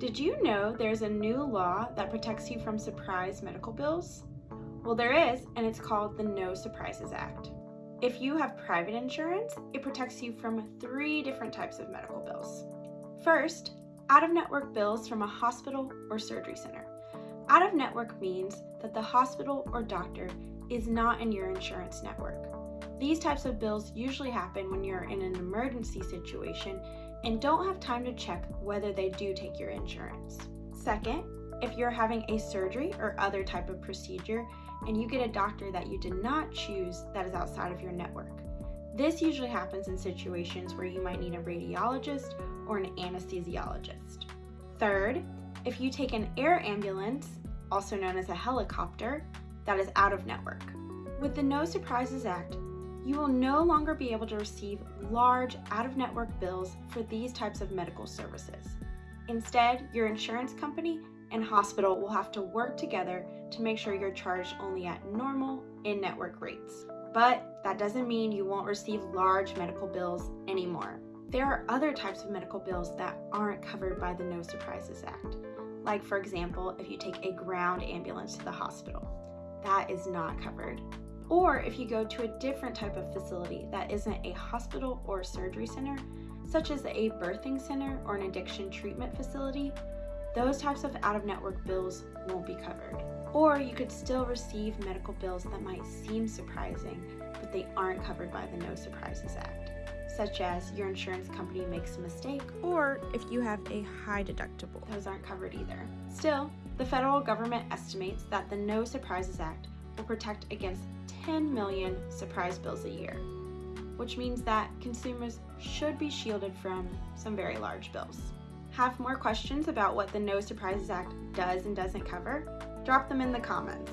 Did you know there's a new law that protects you from surprise medical bills? Well, there is, and it's called the No Surprises Act. If you have private insurance, it protects you from three different types of medical bills. First, out of network bills from a hospital or surgery center. Out of network means that the hospital or doctor is not in your insurance network. These types of bills usually happen when you're in an emergency situation and don't have time to check whether they do take your insurance. Second, if you're having a surgery or other type of procedure and you get a doctor that you did not choose that is outside of your network. This usually happens in situations where you might need a radiologist or an anesthesiologist. Third, if you take an air ambulance also known as a helicopter, that is out of network. With the No Surprises Act, you will no longer be able to receive large out of network bills for these types of medical services. Instead, your insurance company and hospital will have to work together to make sure you're charged only at normal in network rates. But that doesn't mean you won't receive large medical bills anymore. There are other types of medical bills that aren't covered by the No Surprises Act. Like, for example, if you take a ground ambulance to the hospital, that is not covered. Or if you go to a different type of facility that isn't a hospital or surgery center, such as a birthing center or an addiction treatment facility, those types of out of network bills won't be covered. Or you could still receive medical bills that might seem surprising, but they aren't covered by the No Surprises Act such as your insurance company makes a mistake, or if you have a high deductible. Those aren't covered either. Still, the federal government estimates that the No Surprises Act will protect against 10 million surprise bills a year, which means that consumers should be shielded from some very large bills. Have more questions about what the No Surprises Act does and doesn't cover? Drop them in the comments.